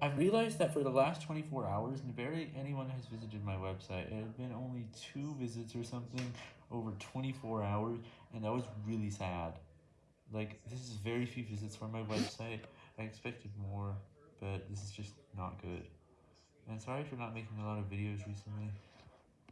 I've realized that for the last 24 hours, barely anyone has visited my website. It had been only two visits or something over 24 hours, and that was really sad. Like, this is very few visits for my website. I expected more, but this is just not good. And sorry for not making a lot of videos recently.